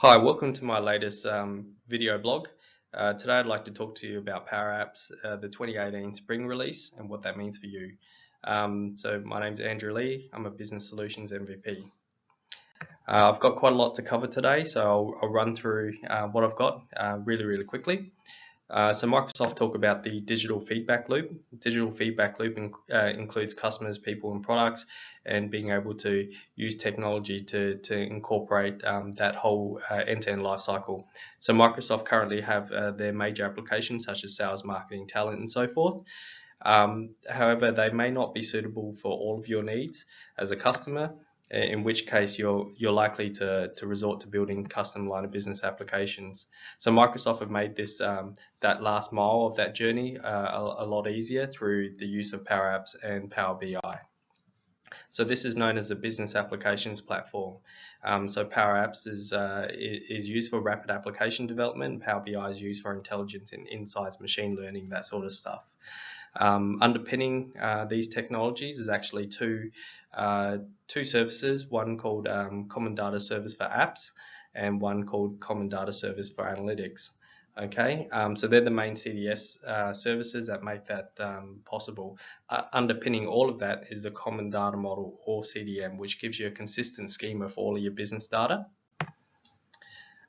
Hi, welcome to my latest um, video blog. Uh, today I'd like to talk to you about Power Apps, uh, the 2018 spring release and what that means for you. Um, so my name's Andrew Lee, I'm a Business Solutions MVP. Uh, I've got quite a lot to cover today, so I'll, I'll run through uh, what I've got uh, really, really quickly. Uh, so Microsoft talk about the digital feedback loop. Digital feedback loop in, uh, includes customers, people, and products, and being able to use technology to, to incorporate um, that whole uh, end-to-end -end life cycle. So Microsoft currently have uh, their major applications such as sales, marketing, talent, and so forth. Um, however, they may not be suitable for all of your needs as a customer, in which case you're you're likely to, to resort to building custom line of business applications. So Microsoft have made this um, that last mile of that journey uh, a, a, lot easier through the use of Power Apps and Power BI. So this is known as the Business Applications Platform. Um, so Power Apps is uh, is used for rapid application development. Power BI is used for intelligence and insights, machine learning, that sort of stuff. Um, underpinning uh, these technologies is actually two uh, two services, one called um, Common Data Service for Apps and one called Common Data Service for Analytics. Okay, um, so they're the main CDS uh, services that make that um, possible. Uh, underpinning all of that is the Common Data Model or CDM, which gives you a consistent schema for all of your business data.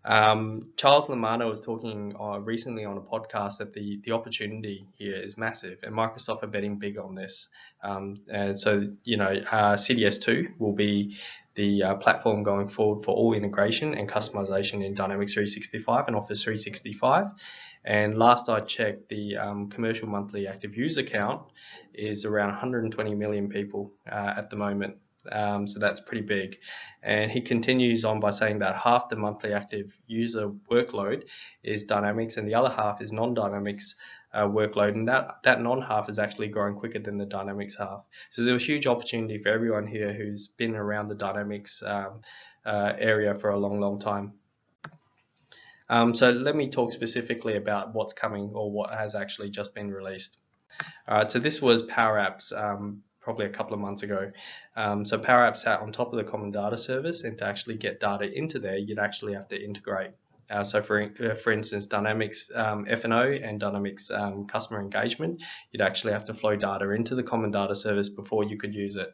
Um, Charles Lamanna was talking uh, recently on a podcast that the, the opportunity here is massive and Microsoft are betting big on this. Um, and so, you know, uh, CDS2 will be the uh, platform going forward for all integration and customization in Dynamics 365 and Office 365. And last I checked, the um, commercial monthly active user count is around 120 million people uh, at the moment. Um, so that's pretty big. And he continues on by saying that half the monthly active user workload is Dynamics and the other half is non-Dynamics uh, workload. And that, that non-half is actually growing quicker than the Dynamics half. So there's a huge opportunity for everyone here who's been around the Dynamics um, uh, area for a long, long time. Um, so let me talk specifically about what's coming or what has actually just been released. Uh, so this was Power Apps um, probably a couple of months ago. Um, so Power Apps sat on top of the Common Data Service, and to actually get data into there, you'd actually have to integrate. Uh, so for, uh, for instance, Dynamics um, F&O and Dynamics um, Customer Engagement, you'd actually have to flow data into the Common Data Service before you could use it.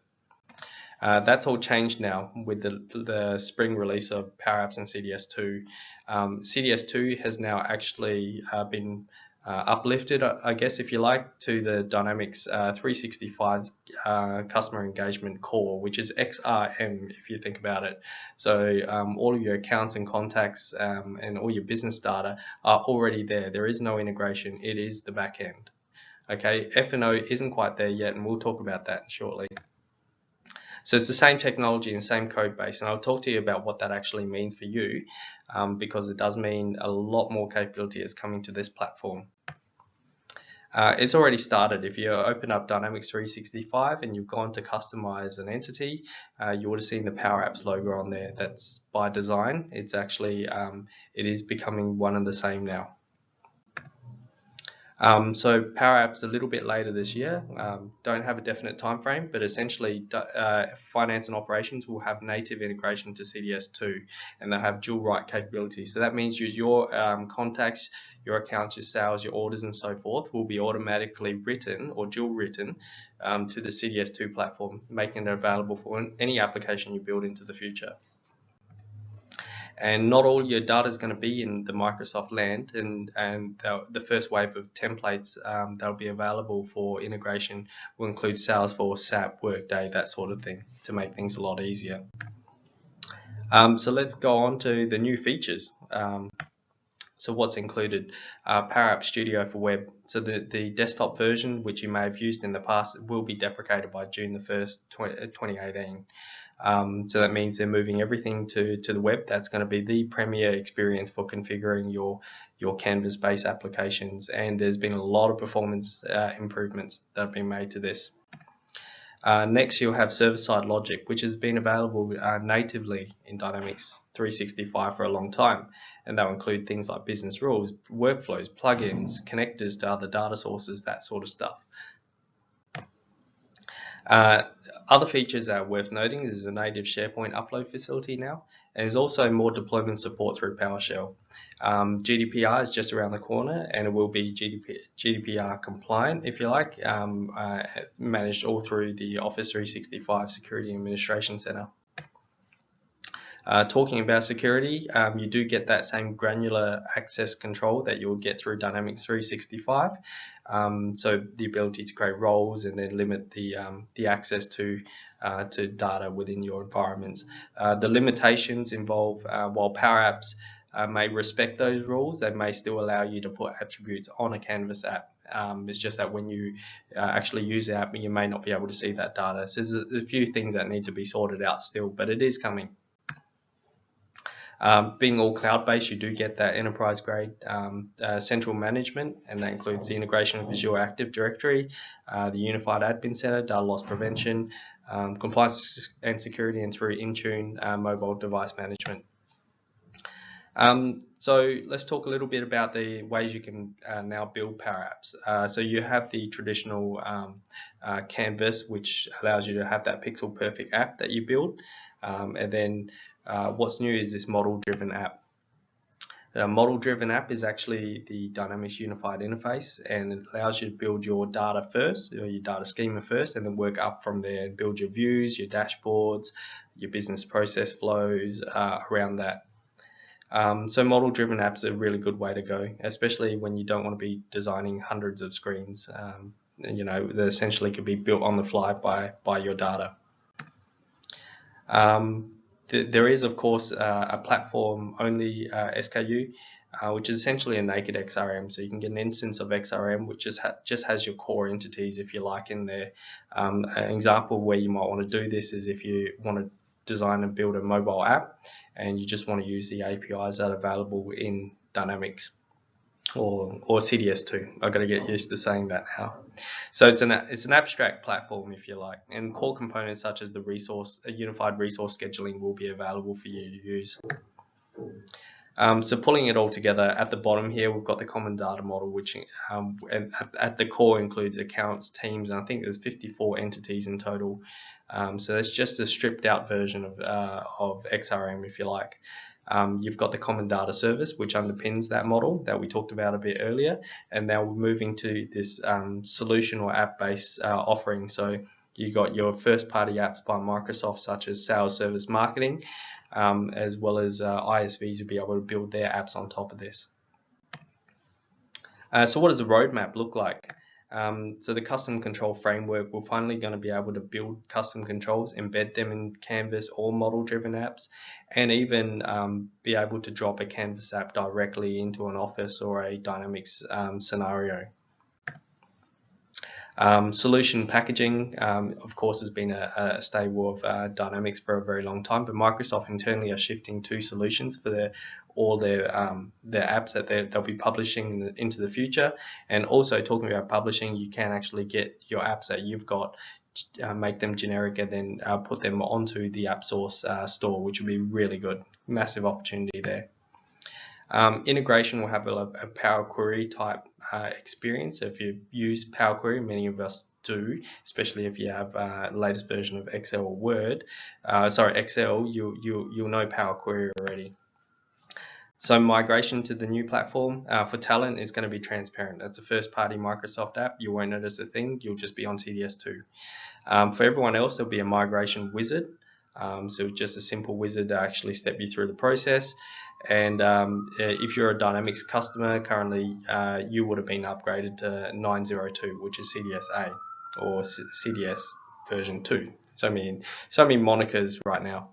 Uh, that's all changed now with the, the spring release of Power Apps and CDS2. Um, CDS2 has now actually uh, been uh, uplifted, I guess, if you like, to the Dynamics uh, 365 uh, customer engagement core, which is XRM, if you think about it. So um, all of your accounts and contacts um, and all your business data are already there. There is no integration. It is the back end. Okay, F&O isn't quite there yet, and we'll talk about that shortly. So it's the same technology and same code base, and I'll talk to you about what that actually means for you, um, because it does mean a lot more capability is coming to this platform. Uh, it's already started. If you open up Dynamics 365 and you've gone to customize an entity, uh, you would have seen the Power Apps logo on there. That's by design. It's actually, um, it is becoming one and the same now. Um, so Power Apps a little bit later this year. Um, don't have a definite time frame, but essentially uh, finance and operations will have native integration to CDS2 and they'll have dual write capability. So that means your um, contacts, your accounts, your sales, your orders and so forth will be automatically written or dual written um, to the CDS2 platform, making it available for any application you build into the future and not all your data is going to be in the Microsoft land and, and the, first wave of templates um, that'll be available for integration will include Salesforce, SAP, Workday, that sort of thing to make things a lot easier. Um, so let's go on to the new features. Um, so what's included? Uh, Power App Studio for web. So the, the desktop version, which you may have used in the past, will be deprecated by June the 1st, 2018. Um, so that means they're moving everything to, to the web. That's going to be the premier experience for configuring your, your Canvas-based applications. And there's been a lot of performance uh, improvements that have been made to this. Uh, next, you'll have server-side logic, which has been available uh, natively in Dynamics 365 for a long time. And that will include things like business rules, workflows, plugins, connectors to other data sources, that sort of stuff. Uh, other features that are worth noting is a native SharePoint upload facility now, and there's also more deployment support through PowerShell. Um, GDPR is just around the corner, and it will be GDP, GDPR compliant, if you like, um, uh, managed all through the Office 365 Security Administration Center. Uh, talking about security, um, you do get that same granular access control that you'll get through Dynamics 365. Um, so the ability to create roles and then limit the, um, the access to, uh, to data within your environments. Uh, the limitations involve, uh, while Power Apps uh, may respect those rules, they may still allow you to put attributes on a Canvas app. Um, it's just that when you uh, actually use the app, you may not be able to see that data. So there's a, a few things that need to be sorted out still, but it is coming. Um, being all cloud-based, you do get that enterprise-grade um, uh, central management, and that includes the integration of Azure Active Directory, uh, the Unified Admin Center, data loss prevention, um, compliance and security, and through Intune uh, mobile device management. Um, so let's talk a little bit about the ways you can uh, now build Power Apps. Uh, so you have the traditional um, uh, canvas, which allows you to have that pixel perfect app that you build. Um, and then uh, what's new is this model-driven app. A model-driven app is actually the Dynamics Unified Interface and it allows you to build your data first, or your data schema first, and then work up from there and build your views, your dashboards, your business process flows uh, around that. Um, so model-driven apps are a really good way to go, especially when you don't want to be designing hundreds of screens. Um, you know, that essentially could be built on the fly by, by your data. Um, there is, of course, uh, a platform-only uh, SKU, uh, which is essentially a naked XRM. So you can get an instance of XRM, which just, ha just has your core entities, if you like, in there. Um, an example where you might want to do this is if you want to design and build a mobile app, and you just want to use the APIs that are available in Dynamics or, or CDS2. I've got to get used to saying that now. So it's an, it's an abstract platform, if you like, and core components such as the resource, a unified resource scheduling will be available for you to use. Um, so pulling it all together at the bottom here, we've got the common data model, which um, at, at, the core includes accounts, teams, and I think there's 54 entities in total. Um, so it's just a stripped out version of, uh, of XRM, if you like. Um, you've got the common data service, which underpins that model that we talked about a bit earlier. And now we're moving to this um, solution or app-based uh, offering. So you've got your first-party apps by Microsoft, such as Sales Service Marketing, um, as well as uh, ISVs to be able to build their apps on top of this. Uh, so what does the roadmap look like? Um, so the custom control framework, we're finally going to be able to build custom controls, embed them in Canvas or model-driven apps, and even um, be able to drop a Canvas app directly into an Office or a Dynamics um, scenario. Um, solution packaging, um, of course, has been a, a of uh, Dynamics for a very long time, but Microsoft internally are shifting to solutions for their all their um, their apps that they'll be publishing into the future. And also talking about publishing, you can actually get your apps that you've got, uh, make them generic, and then uh, put them onto the AppSource uh, store, which would be really good. Massive opportunity there. Um, integration will have a, a Power Query type uh, experience. If you use Power Query, many of us do, especially if you have uh, latest version of Excel or Word. Uh, sorry, Excel, you, you, you'll know Power Query already. So migration to the new platform uh, for talent is going to be transparent. That's a first-party Microsoft app. You won't notice a thing. You'll just be on CDS2. Um, for everyone else, there'll be a migration wizard. Um, so just a simple wizard to actually step you through the process. And um, if you're a Dynamics customer, currently uh, you would have been upgraded to 902, which is CDS-A or C CDS version 2. So many, so many monikers right now.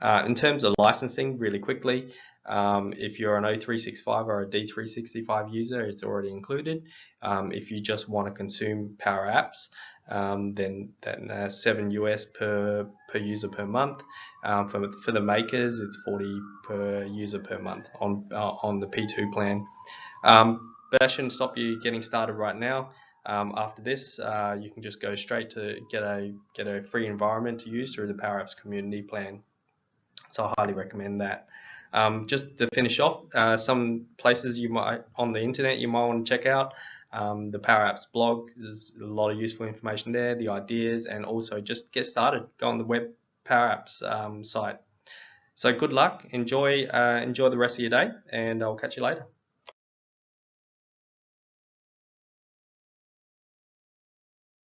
Uh, in terms of licensing, really quickly, um, if you're an O365 or a D365 user, it's already included. Um, if you just want to consume Power Apps, um, then, then uh, 7 US per, per user per month. Um, for, for the makers, it's 40 per user per month on, uh, on the P2 plan. Um, but that shouldn't stop you getting started right now. Um, after this, uh, you can just go straight to get a get a free environment to use through the Power Apps community plan. So I highly recommend that. Um, just to finish off, uh, some places you might on the internet you might want to check out. um, the Power Apps blog. There's a lot of useful information there, the ideas, and also just get started. Go on the web Power Apps um, site. So good luck. Enjoy uh, enjoy the rest of your day, and I'll catch you later.